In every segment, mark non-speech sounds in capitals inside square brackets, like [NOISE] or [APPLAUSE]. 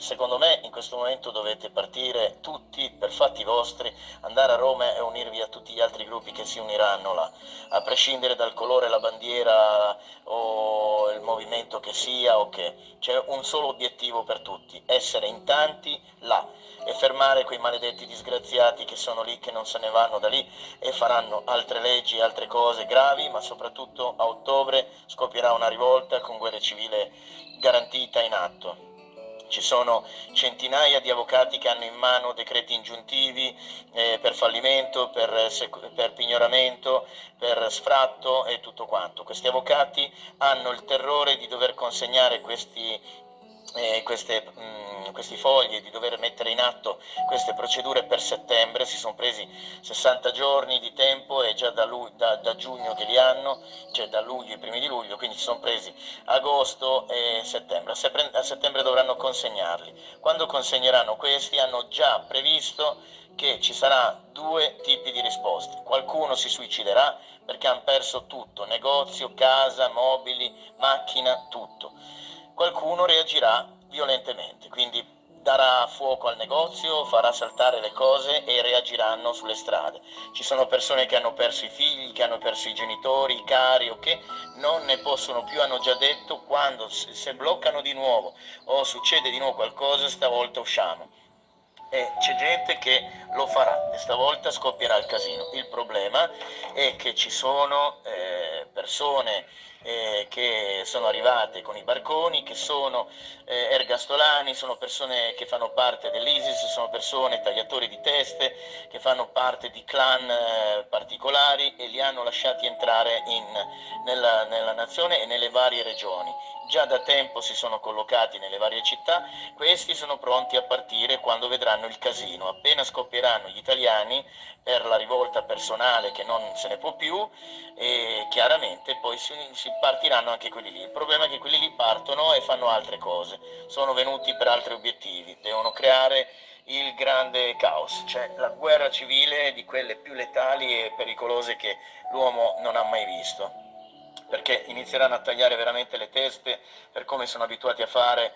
secondo me in questo momento dovete partire tutti per fatti vostri, andare a Roma e unirvi a tutti gli altri gruppi che si uniranno là, a prescindere dal colore, la bandiera o il movimento che sia o che. C'è un solo obiettivo per tutti, essere in tanti là e fermare quei maledetti disgraziati che sono lì, che non se ne vanno da lì e faranno altre leggi, altre cose gravi, ma soprattutto a ottobre scoppierà una rivolta con guerra civile garantita in atto. Ci sono centinaia di avvocati che hanno in mano decreti ingiuntivi eh, per fallimento, per, per, pignoramento, per sfratto e tutto quanto. Questi avvocati hanno il terrore di dover consegnare questi, eh, queste, mh, mm, questi fogli, di dover mettere in atto queste procedure per settembre, si sono presi 60 giorni di tempo e già da, lui, da, da giugno che li hanno, cioè da luglio, i primi di luglio, quindi si sono presi agosto e settembre, a settembre dovranno consegnarli. Quando consegneranno questi hanno già previsto che ci sarà due tipi di risposte. Qualcuno si suiciderà perché hanno perso tutto, negozio, casa, mobili, macchina, tutto qualcuno reagirà violentemente, quindi darà fuoco al negozio, farà saltare le cose e reagiranno sulle strade. Ci sono persone che hanno perso i figli, che hanno perso i genitori, i cari o che non ne possono più, hanno già detto quando se bloccano di nuovo o succede di nuovo qualcosa, stavolta usciamo. E c'è gente che lo farà e stavolta scoppierà il casino. Il problema è che ci sono eh, persone eh, che sono arrivate con i barconi, che sono eh, ergastolani, sono persone che fanno parte dell'ISIS, sono persone tagliatori di teste, che fanno parte di clan eh, particolari e li hanno lasciati entrare in, nella, nella nazione e nelle varie regioni già da tempo si sono collocati nelle varie città, questi sono pronti a partire quando vedranno il casino. Appena scoppieranno gli italiani per la rivolta personale che non se ne può più, e chiaramente poi si, si partiranno anche quelli lì. Il problema è che quelli lì partono e fanno altre cose, sono venuti per altri obiettivi, devono creare il grande caos, cioè la guerra civile di quelle più letali e pericolose che l'uomo non ha mai visto perché inizieranno a tagliare veramente le teste per come sono abituati a fare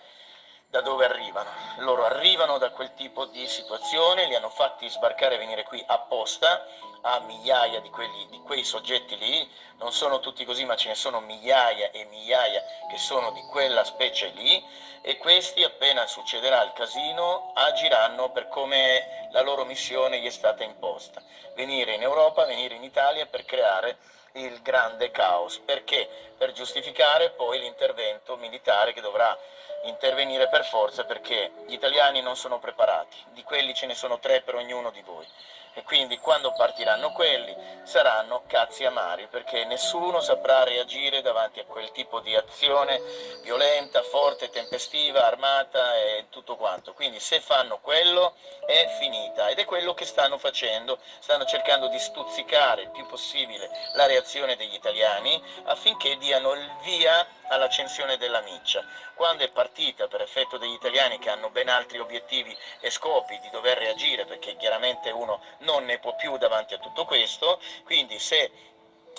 da dove arrivano. Loro arrivano da quel tipo di situazione, li hanno fatti sbarcare e venire qui apposta a migliaia di, quelli, di quei soggetti lì, non sono tutti così ma ce ne sono migliaia e migliaia che sono di quella specie lì. E questi appena succederà il casino agiranno per come la loro missione gli è stata imposta, venire in Europa, venire in Italia per creare il grande caos. Perché? Per giustificare poi l'intervento militare che dovrà intervenire per forza perché gli italiani non sono preparati, di quelli ce ne sono tre per ognuno di voi e quindi quando partiranno quelli saranno cazzi amari perché nessuno saprà reagire davanti a quel tipo di azione violenta, forte, tempestiva, armata e tutto quanto. Quindi se fanno quello è finita ed è quello che stanno facendo, stanno cercando di stuzzicare il più possibile la reazione degli italiani affinché diano il via all'accensione della miccia. Quando è partita per effetto degli italiani che hanno ben altri obiettivi e scopi di dover reagire, perché chiaramente uno non ne può più davanti a tutto questo, quindi se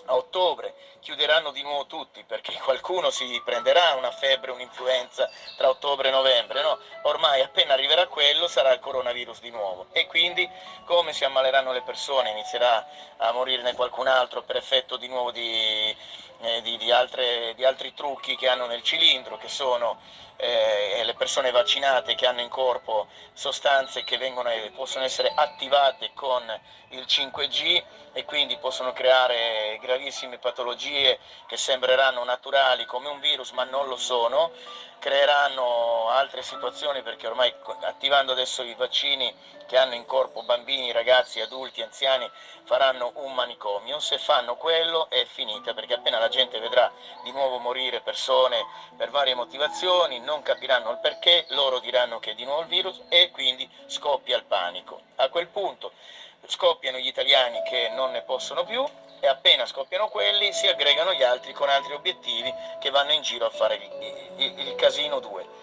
a ottobre chiuderanno di nuovo tutti perché [LAUGHS] qualcuno si prenderà una febbre, un'influenza tra ottobre e novembre, no? Ormai appena arriverà quello sarà il coronavirus di nuovo e quindi come si ammaleranno le persone, inizierà a morirne qualcun altro per effetto di nuovo di, eh, di, di, altre, di altri trucchi che hanno nel cilindro, che sono eh, le persone vaccinate che hanno in corpo sostanze che vengono, possono essere attivate con il 5G e quindi possono creare gravissime patologie che sembreranno naturali come un virus ma non lo sono, creeranno altre situazioni perché ormai attivando adesso i vaccini che hanno in corpo bambini, ragazzi, adulti, anziani faranno un manicomio, se fanno quello è finita perché appena la gente vedrà di nuovo morire persone per varie motivazioni, non capiranno il perché, loro diranno che è di nuovo il virus e quindi scoppia il panico. A quel punto scoppiano gli italiani che non ne possono più e appena scoppiano quelli si aggregano gli altri con altri obiettivi che vanno in giro a fare il, il, il casino 2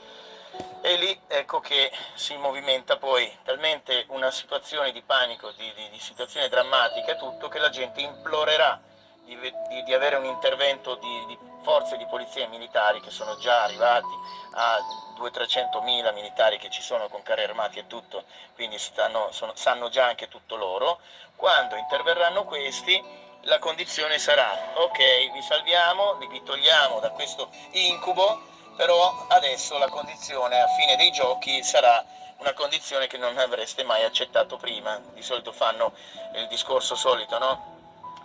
e lì ecco che si movimenta poi talmente una situazione di panico, di, di, di situazione drammatica e tutto, che la gente implorerà di, di, di avere un intervento di, di forze di polizia e militari che sono già arrivati a 200-300 mila militari che ci sono con carri armati e tutto, quindi stanno, sono, sanno già anche tutto loro, quando interverranno questi la condizione sarà ok vi salviamo, vi togliamo da questo incubo, però adesso la condizione a fine dei giochi sarà una condizione che non avreste mai accettato prima, di solito fanno il discorso solito, no?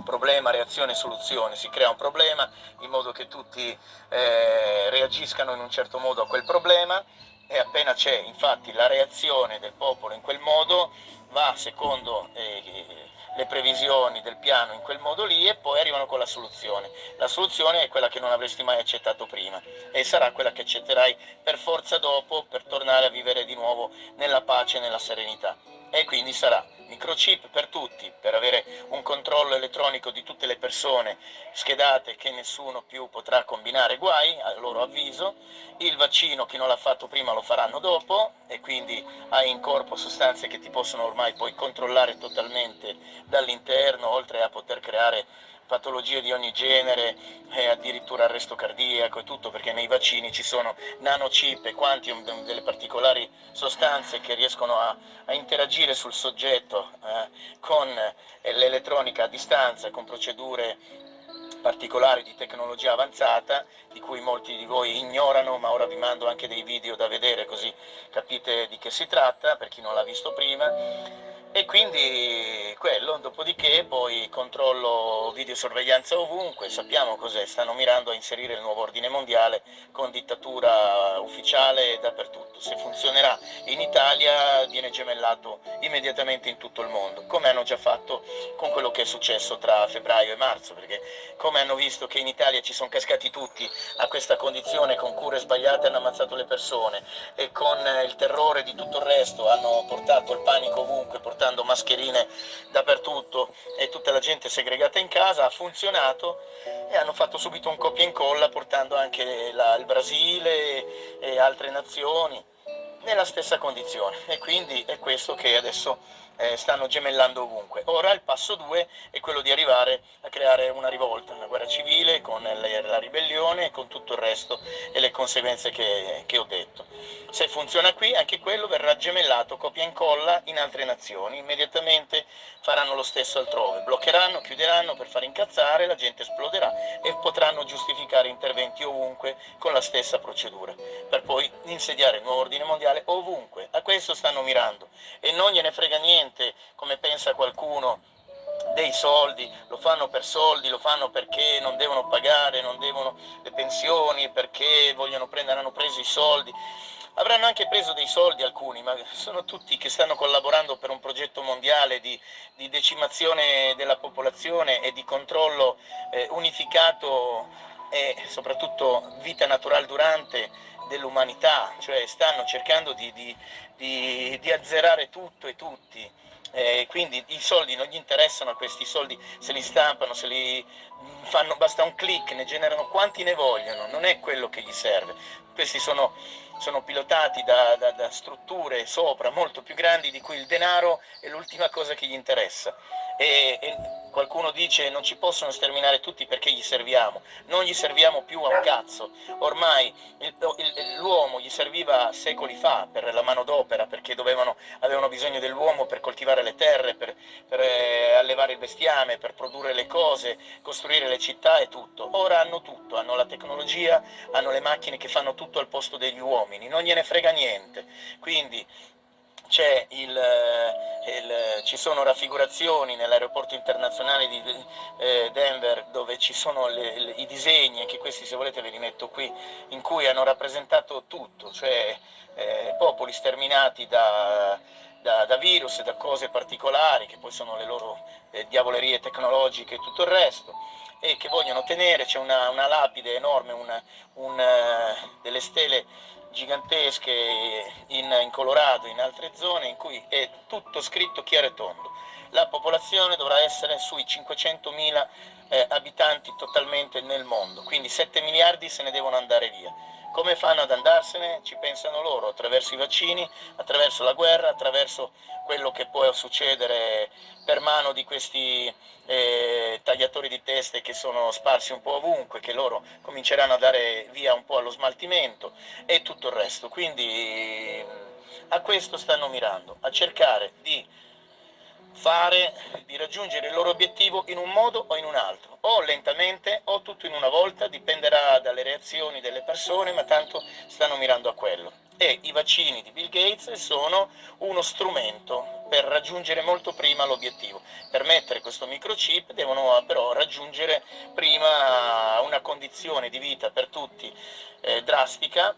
Problema, reazione, soluzione, si crea un problema in modo che tutti eh, reagiscano in un certo modo a quel problema e appena c'è infatti la reazione del popolo in quel modo va secondo eh, le previsioni del piano in quel modo lì e poi arrivano con la soluzione. La soluzione è quella che non avresti mai accettato prima e sarà quella che accetterai per forza dopo per tornare a vivere di nuovo nella pace e nella serenità. E quindi sarà microchip per tutti, per avere un controllo elettronico di tutte le persone schedate che nessuno più potrà combinare guai, a loro avviso, il vaccino chi non l'ha fatto prima lo faranno dopo. E quindi hai in corpo sostanze che ti possono ormai poi controllare totalmente dall'interno, oltre a poter creare patologie di ogni genere e addirittura arresto cardiaco e tutto perché nei vaccini ci sono nanochip e quantium, delle particolari sostanze che riescono a, a interagire sul soggetto eh, con l'elettronica a distanza, con procedure particolari di tecnologia avanzata di cui molti di voi ignorano ma ora vi mando anche dei video da vedere così capite di che si tratta per chi non l'ha visto prima e quindi quello, dopodiché poi controllo videosorveglianza ovunque, sappiamo cos'è, stanno mirando a inserire il nuovo ordine mondiale con dittatura ufficiale dappertutto, se funzionerà in Italia viene gemellato immediatamente in tutto il mondo, come hanno già fatto con quello che è successo tra febbraio e marzo, perché come hanno visto che in Italia ci sono cascati tutti a questa condizione con cure sbagliate hanno ammazzato le persone e con il terrore di tutto il resto hanno portato il panico ovunque, portando mascherine dappertutto e tutta la gente segregata in casa, ha funzionato e hanno fatto subito un copia e incolla portando anche la, il Brasile e altre nazioni nella stessa condizione. E quindi è questo che adesso eh, stanno gemellando ovunque. Ora il passo 2 è quello di arrivare a creare una rivolta, una guerra civile con la ribellione e con tutto il resto e le conseguenze che, che ho detto. Se funziona qui, anche quello verrà gemellato, copia e incolla in altre nazioni, immediatamente faranno lo stesso altrove, bloccheranno, chiuderanno per far incazzare, la gente esploderà e potranno giustificare interventi ovunque con la stessa procedura, per poi insediare il nuovo ordine mondiale ovunque. A questo stanno mirando e non gliene frega niente niente, come pensa qualcuno, dei soldi, lo fanno per soldi, lo fanno perché non devono pagare, non devono le pensioni, perché vogliono prendere, hanno preso i soldi. Avranno anche preso dei soldi alcuni, ma sono tutti che stanno collaborando per un progetto mondiale di, di decimazione della popolazione e di controllo eh, unificato e soprattutto vita naturale durante dell'umanità, cioè stanno cercando di, di, di, di azzerare tutto e tutti. Eh, quindi i soldi non gli interessano questi soldi, se li stampano, se li fanno, basta un clic, ne generano quanti ne vogliono, non è quello che gli serve. Questi sono, sono pilotati da, da, da strutture sopra molto più grandi di cui il denaro è l'ultima cosa che gli interessa. E, e qualcuno dice non ci possono sterminare tutti perché gli serviamo, non gli serviamo più a un cazzo, ormai l'uomo gli serviva secoli fa per la manodopera perché dovevano, avevano bisogno dell'uomo per coltivare le terre, per, per eh, allevare il bestiame, per produrre le cose, costruire le città e tutto, ora hanno tutto, hanno la tecnologia, hanno le macchine che fanno tutto al posto degli uomini, non gliene frega niente, quindi il, eh, il, ci sono raffigurazioni nell'aeroporto internazionale di eh, Denver dove ci sono le, le, i disegni, anche questi se volete ve li metto qui, in cui hanno rappresentato tutto, cioè eh, popoli sterminati da, da, da, virus da cose particolari, che poi sono le loro eh, diavolerie tecnologiche e tutto il resto, e che vogliono tenere, c'è una, una, lapide enorme, una, un, uh, delle stele gigantesche in, in, Colorado, in altre zone, in cui è tutto scritto chiaro e tondo. La popolazione dovrà essere sui 500.000 eh, abitanti totalmente nel mondo, quindi 7 miliardi se ne devono andare via Come fanno ad andarsene? Ci pensano loro, attraverso i vaccini, attraverso la guerra, attraverso quello che può succedere per mano di questi eh, tagliatori di teste che sono sparsi un po' ovunque, che loro cominceranno a dare via un po' allo smaltimento e tutto il resto. Quindi a questo stanno mirando, a cercare di fare, di raggiungere il loro obiettivo in un modo o in un altro, o lentamente o tutto in una volta, dipenderà dalle reazioni delle persone, ma tanto stanno mirando a quello. E i vaccini di Bill Gates sono uno strumento per raggiungere molto prima l'obiettivo. Per mettere questo microchip devono però raggiungere prima una condizione di vita per tutti eh, drastica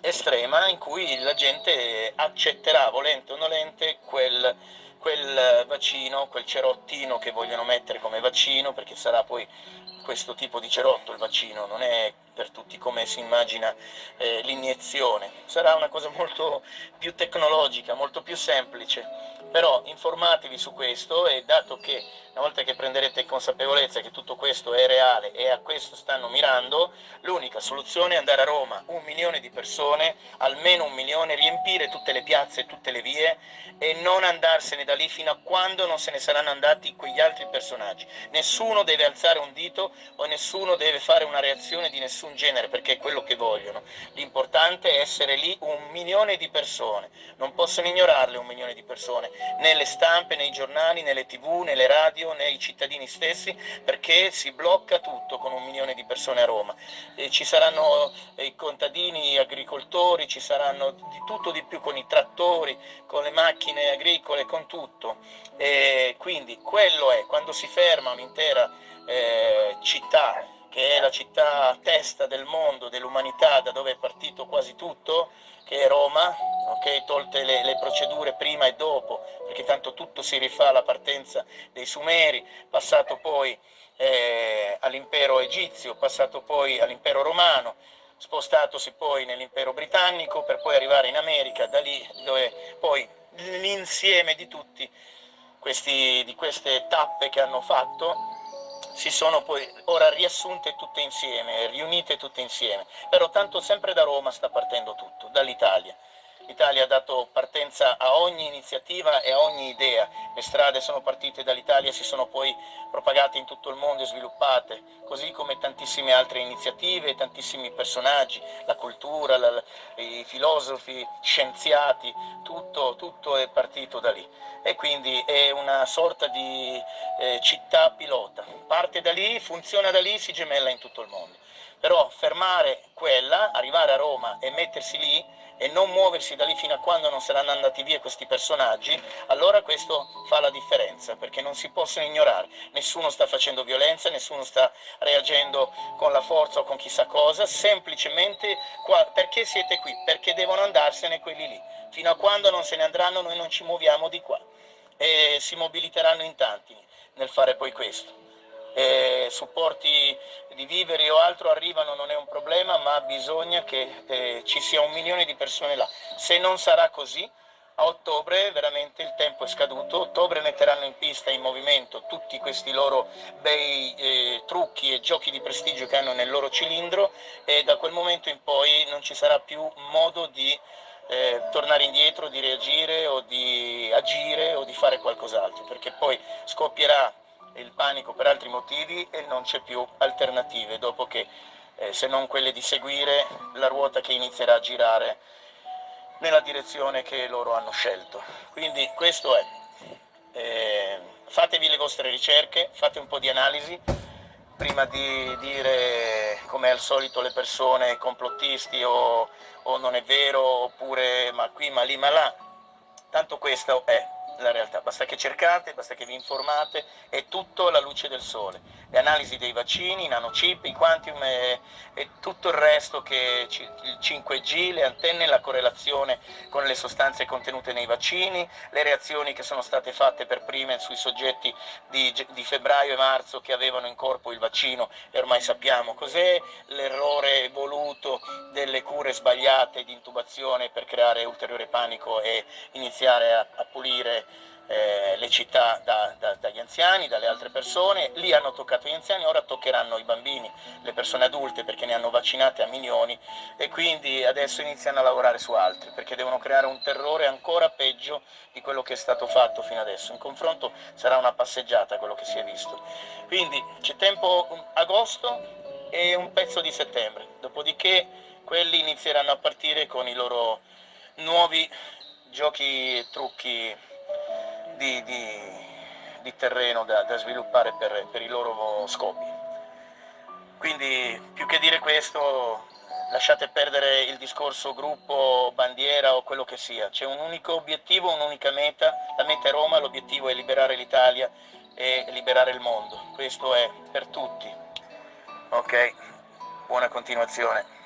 estrema in cui la gente accetterà volente o nolente quel quel vaccino, quel cerottino che vogliono mettere come vaccino, perché sarà poi questo tipo di cerotto il vaccino, non è per tutti come si immagina eh, l'iniezione, sarà una cosa molto più tecnologica, molto più semplice, però informatevi su questo e dato che una volta che prenderete consapevolezza che tutto questo è reale e a questo stanno mirando, l'unica soluzione è andare a Roma, un milione di persone, almeno un milione, riempire tutte le piazze, tutte le vie e non andarsene da lì fino a quando non se ne saranno andati quegli altri personaggi. Nessuno deve alzare un dito o nessuno deve fare una reazione di nessun genere perché è quello che vogliono. L'importante è essere lì un milione di persone, non possono ignorarle un milione di persone, né le stampe, nei giornali, nelle tv, nelle radio radio né i cittadini stessi perché si blocca tutto con un milione di persone a Roma. E ci saranno eh, i contadini, gli agricoltori, ci saranno di tutto di più con i trattori, con le macchine agricole, con tutto. E quindi quello è, quando si ferma un'intera eh, città, che è la città testa del mondo, dell'umanità, da dove è partito quasi tutto, che è Roma, okay? tolte le, le, procedure prima e dopo, perché tanto tutto si rifà alla partenza dei Sumeri, passato poi eh, all'impero egizio, passato poi all'impero romano, spostatosi poi nell'impero britannico per poi arrivare in America, da lì dove poi l'insieme di tutti questi, di queste tappe che hanno fatto si sono poi ora riassunte tutte insieme, riunite tutte insieme, però tanto sempre da Roma sta partendo tutto, dall'Italia. L'Italia ha dato partenza a ogni iniziativa e a ogni idea, le strade sono partite dall'Italia e si sono poi propagate in tutto il mondo e sviluppate, così come tantissime altre iniziative, tantissimi personaggi, la cultura, la, i filosofi, scienziati, tutto, tutto, è partito da lì. E quindi è una sorta di eh, città pilota, parte da lì, funziona da lì, si gemella in tutto il mondo. Però fermare quella, arrivare a Roma e mettersi lì e non muoversi da lì fino a quando non saranno andati via questi personaggi, allora questo fa la differenza, perché non si possono ignorare. Nessuno sta facendo violenza, nessuno sta reagendo con la forza o con chissà cosa, semplicemente qua, perché siete qui? Perché devono andarsene quelli lì. Fino a quando non se ne andranno noi non ci muoviamo di qua e si mobiliteranno in tanti nel fare poi questo eh, supporti di viveri o altro arrivano non è un problema, ma bisogna che eh, ci sia un milione di persone là. Se non sarà così, a ottobre veramente il tempo è scaduto, ottobre metteranno in pista in movimento tutti questi loro bei eh, trucchi e giochi di prestigio che hanno nel loro cilindro e da quel momento in poi non ci sarà più modo di eh, tornare indietro, di reagire o di agire o di fare qualcos'altro, perché poi scoppierà il panico per altri motivi e non c'è più alternative dopo che eh, se non quelle di seguire la ruota che inizierà a girare nella direzione che loro hanno scelto. Quindi questo è, eh, fatevi le vostre ricerche, fate un po' di analisi prima di dire come al solito le persone complottisti o, o non è vero oppure ma qui ma lì ma là, tanto questo è la realtà, basta che cercate, basta che vi informate, è tutto alla luce del sole. Le analisi dei vaccini, i nanochip, i quantum e, e tutto il resto che il 5G, le antenne, la correlazione con le sostanze contenute nei vaccini, le reazioni che sono state fatte per prime sui soggetti di, di febbraio e marzo che avevano in corpo il vaccino e ormai sappiamo cos'è, l'errore voluto delle cure sbagliate di intubazione per creare ulteriore panico e iniziare a, a pulire eh, le città da, da, dagli anziani, dalle altre persone, lì hanno toccato gli anziani, ora toccheranno i bambini, le persone adulte perché ne hanno vaccinate a milioni e quindi adesso iniziano a lavorare su altri perché devono creare un terrore ancora peggio di quello che è stato fatto fino adesso. In confronto sarà una passeggiata quello che si è visto. Quindi c'è tempo agosto e un pezzo di settembre, dopodiché quelli inizieranno a partire con i loro nuovi giochi e trucchi di, di, di terreno da, da sviluppare per, per, i loro scopi. Quindi più che dire questo lasciate perdere il discorso gruppo, bandiera o quello che sia, c'è un unico obiettivo, un'unica meta, la meta è Roma, l'obiettivo è liberare l'Italia e liberare il mondo, questo è per tutti. Ok, buona continuazione.